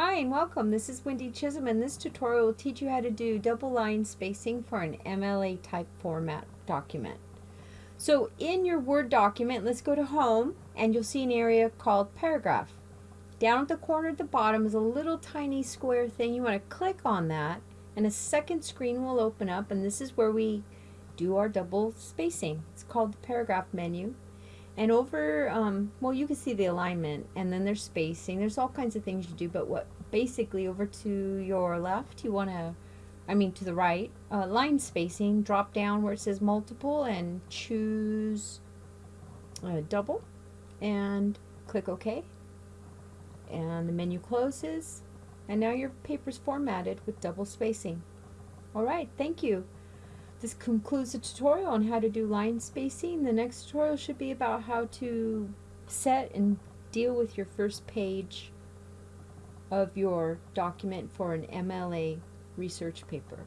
Hi and welcome. This is Wendy Chisholm and this tutorial will teach you how to do double line spacing for an MLA type format document. So in your Word document, let's go to Home and you'll see an area called Paragraph. Down at the corner at the bottom is a little tiny square thing. You want to click on that and a second screen will open up and this is where we do our double spacing. It's called the Paragraph menu. And over, um, well, you can see the alignment, and then there's spacing. There's all kinds of things you do, but what basically over to your left, you want to, I mean to the right, uh, line spacing, drop down where it says multiple and choose uh, double, and click OK. And the menu closes, and now your paper's formatted with double spacing. Alright, thank you. This concludes the tutorial on how to do line spacing. The next tutorial should be about how to set and deal with your first page of your document for an MLA research paper.